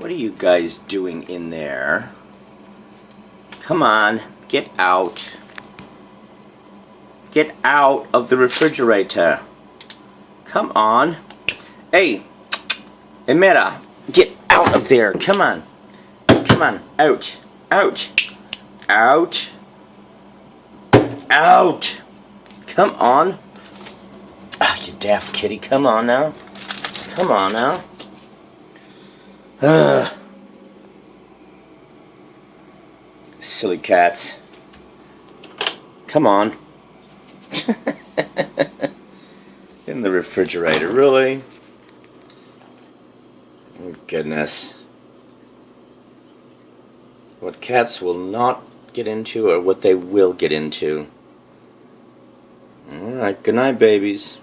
What are you guys doing in there? Come on, get out. Get out of the refrigerator. Come on. Hey, Emira, get out of there. Come on. Come on. Out. Out. Out. Out. Come on. Ah, you daft kitty. Come on now. Come on now. Ugh. Silly cats. Come on. In the refrigerator, really? Oh, goodness. What cats will not get into or what they will get into. Alright, good night, babies.